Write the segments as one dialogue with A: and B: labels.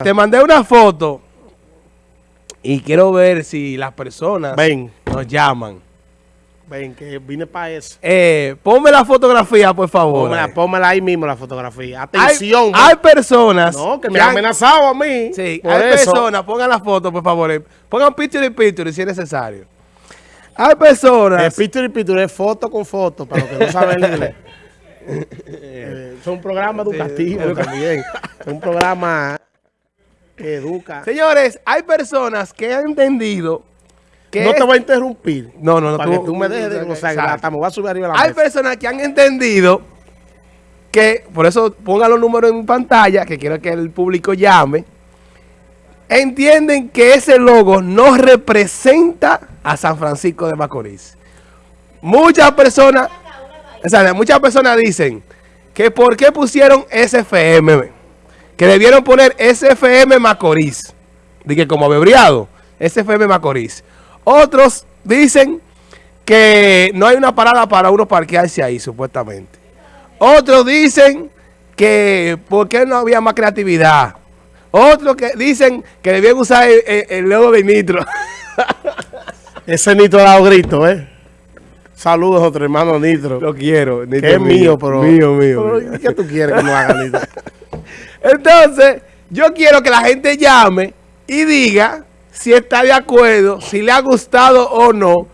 A: Te mandé una foto y quiero ver si las personas
B: Ven,
A: nos llaman.
B: ven, que vine para eso.
A: Eh, ponme la fotografía, por favor.
B: Pómela ahí mismo la fotografía. Atención.
A: hay personas
B: no, que me han amenazado a mí.
A: Sí, hay
B: eso.
A: personas, pongan la foto, por favor. eh, Pongan picture y picture si es necesario. Hay personas.
B: El picture y picture es foto con foto, para los que no saben inglés. Eh, es un programa educativo
A: educa-
B: también. Es un programa educa.
A: Señores, hay personas que han entendido que.
B: no te voy a interrumpir.
A: No, no, no.
B: Para que tú me dejes de. Hasta me voy a subir arriba la
A: Hay
B: mesa.
A: personas que han entendido que, por eso pongan los números en pantalla, que quiero que el público llame, entienden que ese logo no representa a San Francisco de Macorís. Muchas personas, o sea, muchas personas dicen que por qué pusieron SFM, que debieron poner SFM Macorís, dije como abreviado, SFM Macorís. Otros dicen que no hay una parada para uno parquearse ahí, supuestamente. Otros dicen que por qué no había más creatividad. Otros que dicen que debían usar el, el- el logo de Nitro.
B: Ese Nitro ha dado grito, ¿eh? Saludos a otro hermano Nitro.
A: Lo quiero. Nitro
B: que es mío, pero...
A: Mío, mío.
B: pero,
A: mío.
B: ¿Qué tú quieres que no haga Nitro?
A: Entonces, yo quiero que la gente llame y diga si está de acuerdo, si le ha gustado o no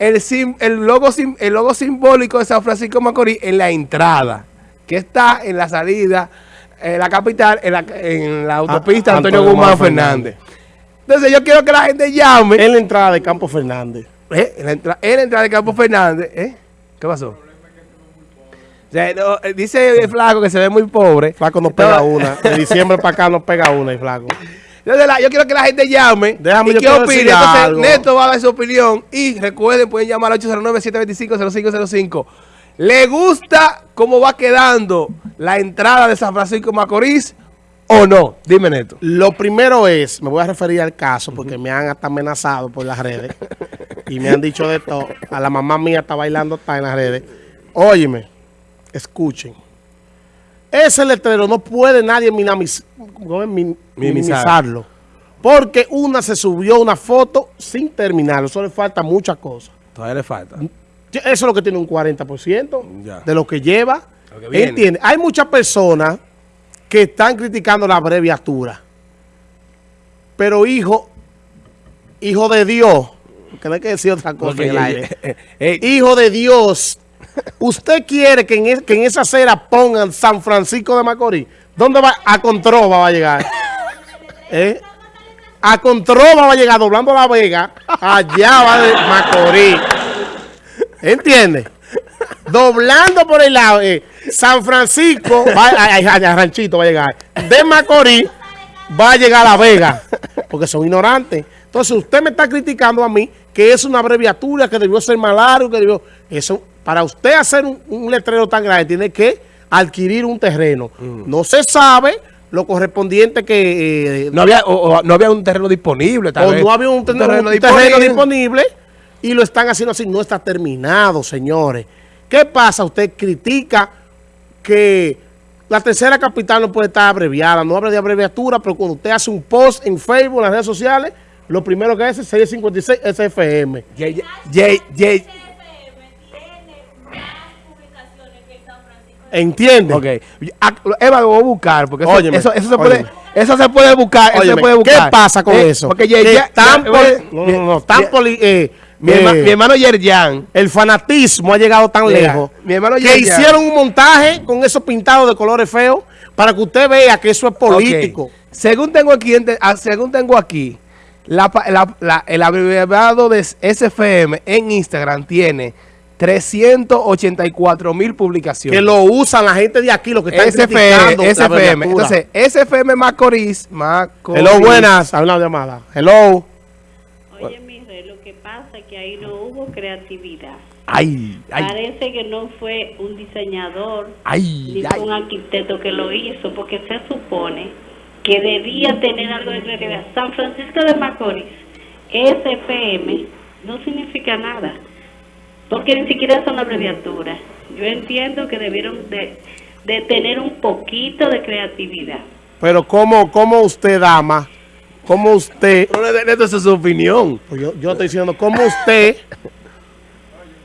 A: el, sim- el, logo, sim- el logo simbólico de San Francisco Macorís en la entrada, que está en la salida, en la capital, en la, en la autopista
B: Ah,
A: Antonio,
B: Antonio
A: Guzmán
B: Guzmán
A: Fernández. Entonces, yo quiero que la gente llame
B: en la entrada de Campo Fernández.
A: Eh, en, la entra- en la entrada de Campo Fernández. ¿eh? ¿Qué pasó? O sea, no, eh, dice el flaco que se ve muy pobre.
B: Flaco nos pega una. De diciembre para acá nos pega una, y flaco.
A: Entonces, la- yo quiero que la gente llame
B: Déjame,
A: y
B: yo
A: que opine. Entonces,
B: algo.
A: Neto va a dar su opinión. Y recuerden, pueden llamar al 809-725-0505. ¿Le gusta cómo va quedando la entrada de San Francisco Macorís o no? Dime, Neto.
B: Lo primero es, me voy a referir al caso porque me han hasta amenazado por las redes y me han dicho de todo. A la mamá mía está bailando está en las redes. Óyeme, escuchen. Ese letrero no puede nadie minimizarlo. Porque una se subió una foto sin terminar. Eso le falta muchas cosas.
A: Todavía le falta.
B: Eso es lo que tiene un 40%
A: Ya.
B: de lo que lleva.
A: Lo que.
B: ¿Entiende? Hay muchas personas que están criticando la abreviatura. Pero hijo, hijo de Dios, porque no hay que decir otra cosa en el aire.
A: eh, eh,
B: Hijo de Dios, ¿usted quiere que en, es- que en esa acera pongan San Francisco de Macorís? ¿Dónde va? A Controva va a llegar. ¿Eh? A Controva va a llegar doblando la Vega. Allá va de Macorís. ¿Entiendes? Doblando por el lado. eh, San Francisco, va, ay, ay, Ranchito va a llegar. De Macorís va a llegar a La Vega. Porque son ignorantes. Entonces usted me está criticando a mí que es una abreviatura, que debió ser más largo, que debió... Eso, para usted hacer un, un letrero tan grande, tiene que adquirir un terreno. No se sabe lo correspondiente que... eh,
A: no, había, o- o no había un terreno disponible. tal
B: o
A: vez.
B: no había un, terreno, un terreno disponible y lo están haciendo así. No está terminado, señores. ¿Qué pasa? Usted critica que la tercera capital no puede estar abreviada. No habla de abreviatura, pero cuando usted hace un post en Facebook, en las redes sociales, lo primero que hace es 656 SFM.
A: J- J- J- J-
B: ¿Entiende?
A: Ok. Ah, Eva lo voy a buscar porque eso,
B: Óyeme,
A: eso, eso se puede, eso se puede buscar. eso se puede
B: ¿Qué
A: buscar.
B: pasa con
A: Eh,
B: eso?
A: Porque ya,
B: tan
A: ya- eh,
B: no, no, no, tan
A: ya-
B: poli- eh,
A: mi, herma- mi hermano Yerjan.
B: El fanatismo ha llegado tan lejos
A: mi hermano
B: que
A: Yerjan.
B: hicieron un montaje con esos pintados de colores feos para que usted vea que eso es político.
A: Según tengo aquí, ah, según tengo aquí, la pa- la- la- el abreviado de SFM en Instagram tiene 384 mil publicaciones.
B: Que lo usan la gente de aquí, los que están
A: SFM, SFM. Entonces, SFM Macorís, Macorís.
B: Hello, buenas. Hay una llamada. Hello.
C: Oye, mi rey, lo que pasa es que ahí no hubo creatividad.
A: Ay, ay,
C: Parece que no fue un diseñador
A: ay,
C: ni fue un arquitecto que lo hizo, porque se supone que debía tener algo de creatividad. San Francisco de Macorís, SPM, no significa nada, porque ni siquiera es una abreviatura. Yo entiendo que debieron de, de tener un poquito de creatividad.
B: Pero ¿cómo, cómo usted, dama? ¿Cómo usted...
A: Pero es su opinión.
B: Pues yo, yo estoy diciendo, ¿cómo usted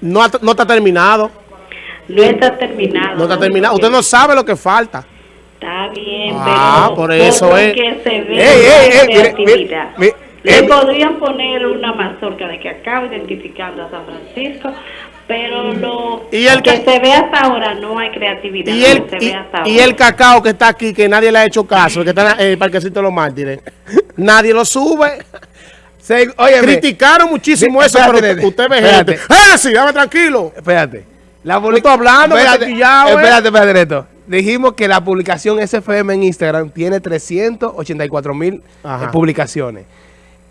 B: no, ha- no está terminado?
C: No está terminado.
B: No está terminado. Usted no sabe lo que falta.
C: Está bien,
B: Ah,
C: pero
B: por eso es.
C: que se ve
A: Ey, ey, ey, mire,
C: creatividad.
A: mire,
C: Le podrían poner una mazorca de cacao identificando a San Francisco, pero lo
B: Y el
C: que se ve hasta ahora no hay creatividad.
B: Y el,
C: que se
B: y,
C: ve hasta
B: y
C: ahora.
B: el cacao que está aquí, que nadie le ha hecho caso, que está en el parquecito de los mártires, nadie lo sube.
A: Se- óyeme,
B: Criticaron muchísimo eso, pero
A: espérate,
B: usted, usted ve
A: espérate.
B: gente. ¡Ah, sí, dame tranquilo!
A: Espérate. La
B: No hablando, me
A: espérate,
B: eh.
A: espérate, espérate, Neto. Dijimos que la publicación SFM en Instagram tiene 384 mil eh, publicaciones.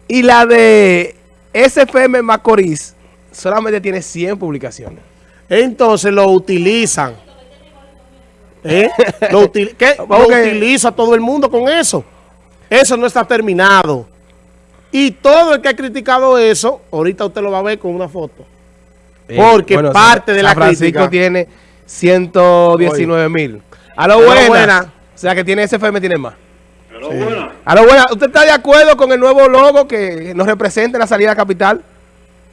A: Y la de SFM Macorís solamente tiene 100 publicaciones.
B: Entonces lo utilizan. ¿Eh? Lo, util- ¿qué? Lo utiliza todo el mundo con eso. Eso no está terminado. Y todo el que ha criticado eso, ahorita usted lo va a ver con una foto. Porque parte de la
A: San Francisco
B: crítica-
A: tiene 119 mil. A lo
B: A lo
A: buena.
B: buena.
A: O sea que tiene SFM, tiene más.
D: Pero bueno,
A: A lo buena. ¿Usted está de acuerdo con el nuevo logo que nos representa en la salida capital?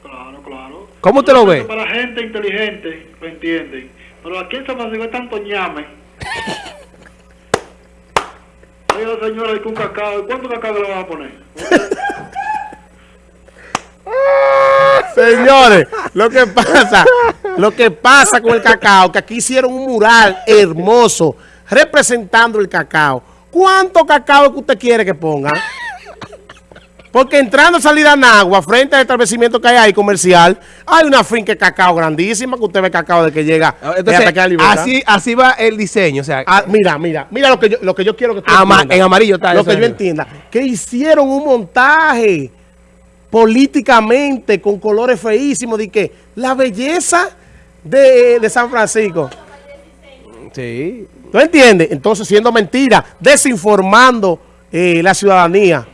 D: claro, claro.
A: ¿Cómo usted lo ve?
D: Para gente inteligente, lo entienden. Pero aquí en San Francisco tanto ñame. Oiga, señora, hay que un cacao. ¿Y cuánto cacao le van a poner?
B: Señores, lo que pasa, lo que pasa con el cacao, que aquí hicieron un mural hermoso representando el cacao. ¿Cuánto cacao que usted quiere que ponga? Porque entrando a salida en agua, frente al establecimiento que hay ahí comercial, hay una finca de cacao grandísima que usted ve cacao de que llega eh,
A: Entonces,
B: hasta que
A: así, así va el diseño. O sea,
B: Ah, mira, mira, mira lo que yo, lo que yo quiero que tú
A: Ama- en amarillo está
B: Lo que yo entienda. Que hicieron un montaje políticamente con colores feísimos de que la belleza de, de San Francisco.
A: sí.
B: ¿Tú entiendes? Entonces, siendo mentira, desinformando eh, la ciudadanía.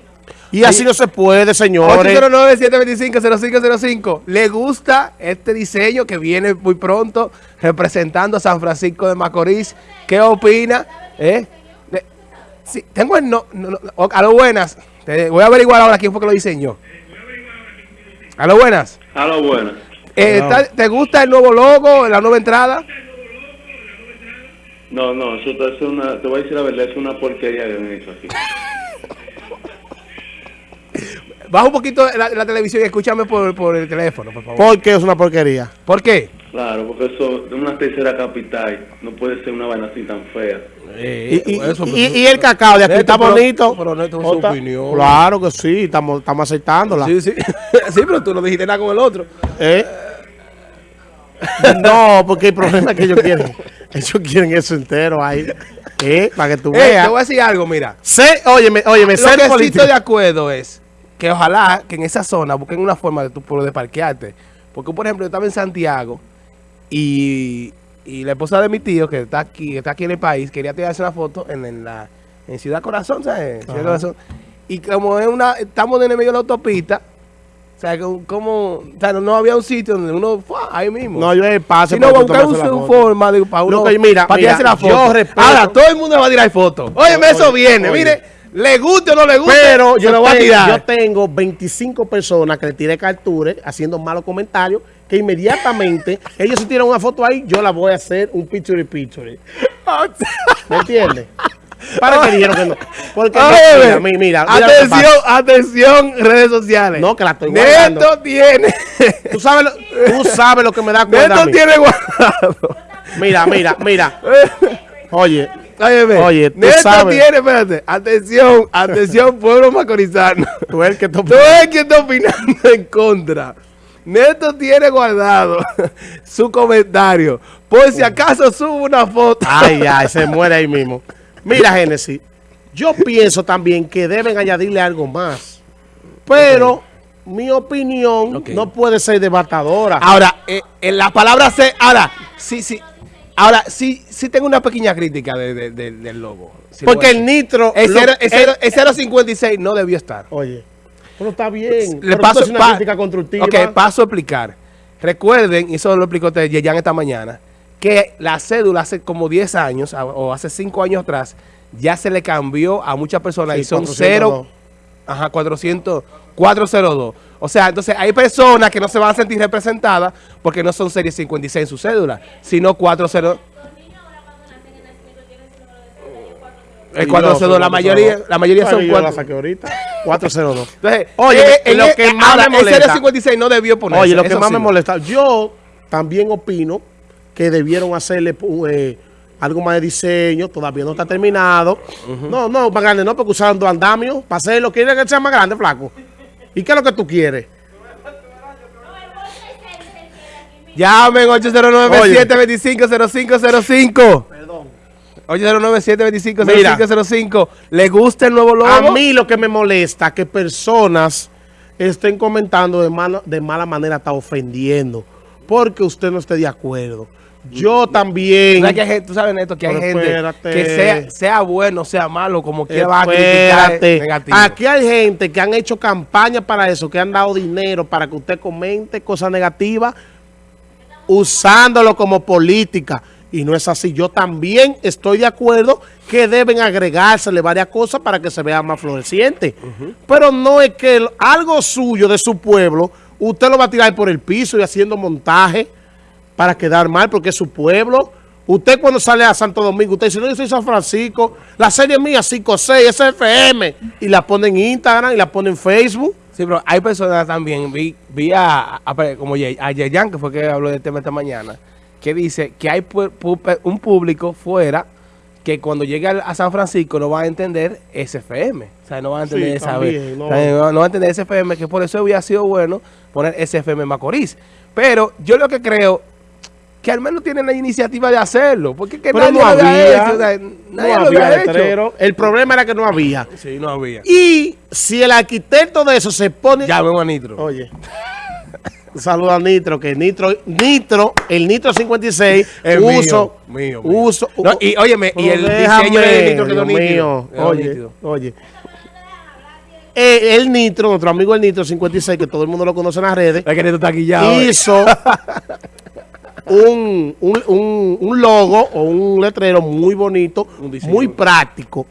B: Y así no se puede, señores.
A: 809-725-0505. ¿Le gusta este diseño que viene muy pronto representando a San Francisco de Macorís? ¿Qué opina? ¿Eh? Sí, tengo el no, no- a lo buenas. Te voy a averiguar ahora quién fue que lo diseñó. A lo buenas.
D: A lo bueno.
A: Eh, está- ¿Te gusta el nuevo logo, la nueva entrada?
E: No, no, eso te, es una, te voy a decir la verdad, es una porquería que han hecho aquí.
A: Baja un poquito la, la televisión y escúchame por, por el teléfono, por favor.
B: Porque es una porquería.
A: ¿Por qué?
E: Claro, porque eso de una tercera capital no puede ser una vaina así tan fea.
B: Y, y- y- y el cacao de aquí
A: Neto,
B: está
A: pero-
B: bonito.
A: pero Neto, es opinión.
B: Claro que sí, estamos, estamos aceptándola.
A: Sí, sí. sí, pero tú no dijiste nada con el otro.
B: ¿Eh? No, porque el problema es que ellos quieren, ellos quieren eso entero ahí, ¿eh? para que tú
A: Eh,
B: veas.
A: te voy a decir algo, mira.
B: Sé, óyeme, óyeme,
A: Lo que sí estoy de acuerdo es que ojalá que en esa zona busquen una forma de tú poder parquearte. Porque, por ejemplo, yo estaba en Santiago y, y la esposa de mi tío, que está aquí, que está aquí en el país, quería tirarse una foto en, en la en Ciudad Corazón, ¿sabes? Ciudad Corazón. Y como es una, estamos en el medio de la autopista, o sea, como, o sea, no, había un sitio donde uno, ¡fua! ahí mismo.
B: No, yo el pase.
A: Si no, buscar
B: la
A: un- su forma de, para uno,
B: que- mira,
A: para
B: mira,
A: tirarse la
B: yo
A: foto.
B: respeto-
A: Ahora, todo el mundo va a tirar fotos. Óyeme,
B: Oye,
A: eso viene.
B: oye.
A: Mire, le guste o no le guste,
B: Pero yo,
A: lo voy a tirar.
B: yo tengo 25 personas que le tiré capture haciendo malos comentarios que inmediatamente ellos se tiran una foto ahí, yo la voy a hacer un picture picture. ¿Me entiendes? Para que dijeron que no. Porque no,
A: Óyeme,
B: mira,
A: atención, atención, redes sociales.
B: No, que la estoy
A: Neto
B: guardando.
A: tiene.
B: Tú sabes, lo, tú sabes lo que me da cuenta
A: Neto tiene guardado.
B: Mira, mira, mira. Oye,
A: Óyeme,
B: Oye, tú
A: Neto
B: sabes.
A: tiene, espérate, atención, atención, pueblo macorizano.
B: tú eres el que tú...
A: Tú eres quien está opinando en contra. Neto tiene guardado su comentario. Por si acaso subo una foto.
B: Ay, ay, se muere ahí mismo. Mira, Génesis, yo pienso también que deben añadirle algo más. Pero mi opinión no puede ser debatadora.
A: Ahora, eh, en la palabra se. Ahora, sí, sí. Ahora, sí, sí tengo una pequeña crítica de- de- de- del logo.
B: Porque el nitro...
A: El,
B: lo-
A: cero- el,
B: el-
A: el 056 no debió estar.
B: oye, pero está bien.
A: Le
B: pero
A: paso,
B: es una
A: pa-
B: crítica constructiva.
A: Ok, paso a explicar. Recuerden, y eso lo explicó Yeyan esta mañana, que la cédula hace como 10 años o hace 5 años atrás ya se le cambió a muchas personas
B: Sí,
A: y son
B: 402.
A: 0, ajá, 400, 402. O sea, entonces hay personas que no se van a sentir representadas porque no son serie 56 en su cédula, sino 402. 402, la mayoría, la mayoría son
B: 4. la saqué ahorita. 402.
A: Entonces,
B: oye,
A: eh,
B: lo
A: eh,
B: que
A: eh,
B: más me molesta.
A: El 56 no debió ponerse.
B: Oye, lo que más me molesta. Yo también opino que debieron hacerle algo más de diseño, todavía no está terminado. No, no, más grande no, porque usaron dos andamios para hacerlo. ¿Quieres que sea más grande, flaco? ¿Y qué es lo que tú quieres?
A: Llamen 809
B: 725
A: 0505 809-725-6505. ¿Le gusta el nuevo logo?
B: A mí lo que me molesta es que personas estén comentando de, mala, de mala manera, está ofendiendo. Porque usted no esté de acuerdo. Yo
A: mm. también. ¿Tú sabes, tú sabes Neto, que hay gente que sea, sea bueno, sea malo, como quiera va a criticar. Eh,
B: Aquí hay gente que han hecho campaña para eso, que han dado dinero para que usted comente cosas negativas usándolo como política. Y no es así. Yo también estoy de acuerdo que deben agregársele varias cosas para que se vea más floreciente. Pero no es que el- algo suyo de su pueblo, usted lo va a tirar por el piso y haciendo montaje para quedar mal porque es su pueblo. Usted cuando sale a Santo Domingo, usted dice, no, yo soy San Francisco, la serie mía 56, SFM, y la pone en Instagram y la pone en Facebook.
A: Sí, pero hay personas también, vi, vi a, a- como a Yeyan, que fue que habló del tema esta mañana, que dice que hay pu- pu- un público fuera que cuando llegue a San Francisco no va a entender SFM. O sea, no va a entender
B: Sí,
A: esa
B: también, no.
A: O sea, no, no va a entender SFM, que por eso hubiera sido bueno poner SFM Macorís. Pero yo lo que creo que al menos tienen la iniciativa de hacerlo. Porque que
B: Pero
A: nadie
B: no
A: había hecho, o sea,
B: no
A: nadie
B: había letrero. El problema era que no había.
A: Sí, no había.
B: Y si el arquitecto de eso se pone...
A: Llamen a Nitro.
B: Oye. Un saludo a Nitro, que Nitro, Nitro, el Nitro 56,
A: Es
B: uso,
A: mío, mío, mío.
B: uso,
A: No, y óyeme, y el
B: Déjame,
A: diseño de Nitro quedó nítido.
B: Oye,
A: nítido.
B: oye. Eh, el Nitro, nuestro amigo el Nitro 56, que todo el mundo lo conoce en las redes,
A: Es que Nitro está guillado. eh.
B: hizo un, un, un- un logo o un letrero muy bonito, muy práctico,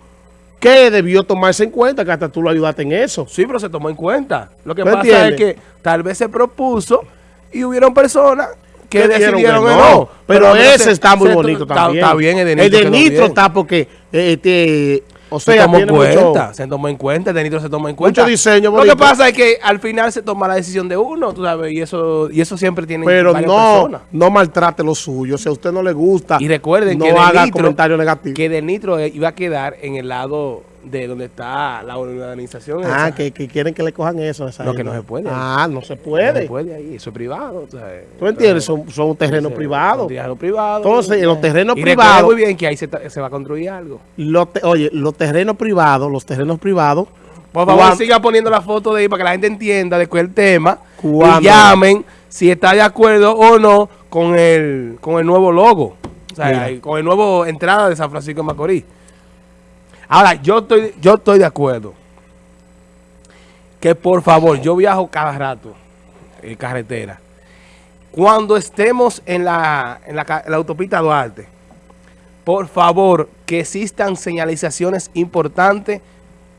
B: que debió tomarse en cuenta, que hasta tú lo ayudaste en eso.
A: Sí, pero se tomó en cuenta. Lo que
B: ¿Me
A: pasa
B: entiendes?
A: es que tal vez se propuso y hubieron personas que decidieron
B: que
A: no.
B: Pero, ese
A: se-
B: está muy
A: se
B: bonito
A: está-
B: también.
A: Está bien, el de Nitro.
B: El de
A: quedó
B: Nitro
A: bien.
B: está porque, eh, este, o
A: Se
B: sea,
A: tomó en
B: tiene mucho-
A: cuenta, se tomó en cuenta, el de Nitro se tomó en cuenta.
B: Mucho diseño
A: Lo
B: bonito.
A: que pasa es que al final se toma la decisión de uno, tú sabes, y eso, y eso siempre tiene
B: pero
A: varias
B: no,
A: personas.
B: no maltrate lo suyo. Si a usted no le gusta,
A: Y recuerden
B: no
A: que
B: haga
A: Nitro,
B: comentario negativo.
A: que de Nitro iba a quedar en el lado de donde está la organización.
B: ah,
A: esa.
B: que, que quieren que le cojan eso. esa
A: No, que no se puede.
B: Ah, no se
A: No
B: puede.
A: se puede ahí, eso es privado. tú sabes.
B: ¿Tú entiendes? Son, son un terreno
A: Entonces,
B: privado.
A: un terreno privado.
B: Entonces, en los terrenos
A: y
B: privados-
A: muy bien que ahí se, se va a construir algo.
B: Los te- oye, los terrenos privados, los terrenos privados,
A: Por favor,
B: Cuan-
A: siga poniendo la foto de ahí para que la gente entienda de cuál es el tema.
B: Cuando-
A: Y llamen si está de acuerdo o no con el, con el nuevo logo. O sea,
B: Mira.
A: con el nuevo entrada de San Francisco de Macorís. Ahora, yo estoy, yo estoy de acuerdo. Que por favor, yo viajo cada rato en carretera. Cuando estemos en la, en la, ca- en la autopista Duarte, por favor, que existan señalizaciones importantes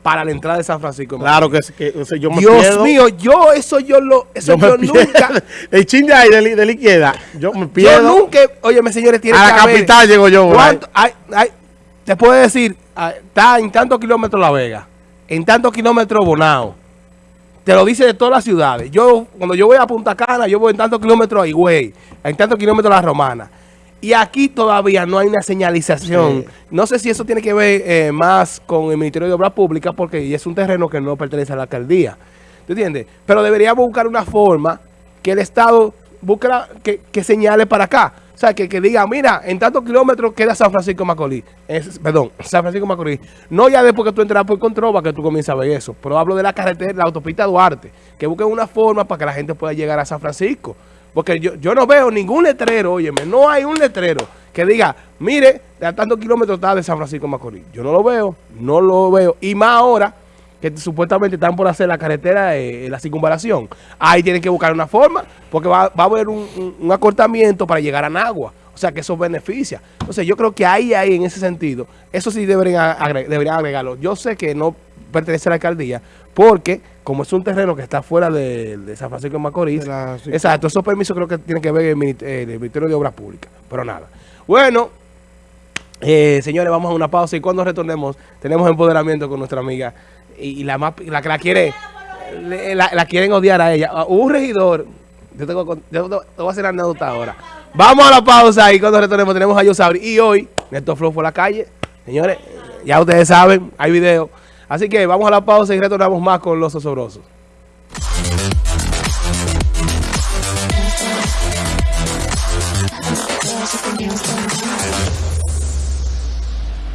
A: para la entrada de San Francisco. de
B: claro que, que o sea, yo me
A: Dios
B: pierdo.
A: mío, yo eso yo lo, eso
B: yo
A: yo, nunca.
B: El chin de ahí de, la- de la izquierda, yo me
A: yo
B: pierdo.
A: nunca, óyeme señores, tiene
B: a la
A: haber-
B: capital llego yo.
A: ¿Cuánto? Hay- hay- te puedo decir, está en tantos kilómetros La Vega, en tantos kilómetros Bonao. Te lo dice de todas las ciudades. Yo, cuando yo voy a Punta Cana, yo voy en tantos kilómetros a Higüey, en tantos kilómetros a La Romana. Y aquí todavía no hay una señalización.
B: Sí.
A: No sé si eso tiene que ver eh, más con el Ministerio de Obras Públicas, porque es un terreno que no pertenece a la alcaldía. ¿Tú entiendes? Pero deberíamos buscar una forma que el Estado busque la- que, que señale para acá. O sea, que, que diga, mira, en tantos kilómetros queda San Francisco Macorís. Es- perdón, San Francisco Macorís. No ya después que tú entras por Controva que tú comienzas a ver eso. Pero hablo de la carretera, la autopista Duarte. Que busquen una forma para que la gente pueda llegar a San Francisco. Porque yo, yo no veo ningún letrero, óyeme, no hay un letrero que diga, mire, a tantos kilómetros está de San Francisco Macorís. Yo no lo veo, no lo veo. Y más ahora que supuestamente están por hacer la carretera, eh, la circunvalación. Ahí tienen que buscar una forma, porque va, va a haber un, un- un acortamiento para llegar a Nagua. O sea, que eso beneficia. Entonces, yo creo que ahí, ahí, en ese sentido, eso sí deberían, deberían agregarlo. Yo sé que no pertenece a la alcaldía, porque como es un terreno que está fuera de, de San Francisco de Macorís,
B: De la- sí.
A: exacto, esos permisos creo que tienen que ver el, eh, el Ministerio de Obras Públicas. Pero nada. Bueno, eh, señores, vamos a una pausa y cuando retornemos tenemos empoderamiento con nuestra amiga y, la más la que la quiere la, quieren odiar a ella. Ah, Un regidor, yo tengo yo te- voy a hacer anécdota ahora. Vamos a la pausa y cuando retornemos tenemos a Yosabri y hoy Néstor Flow fue la calle. Señores, ya ustedes saben, hay video. Así que vamos a la pausa y retornamos más con los osobrosos.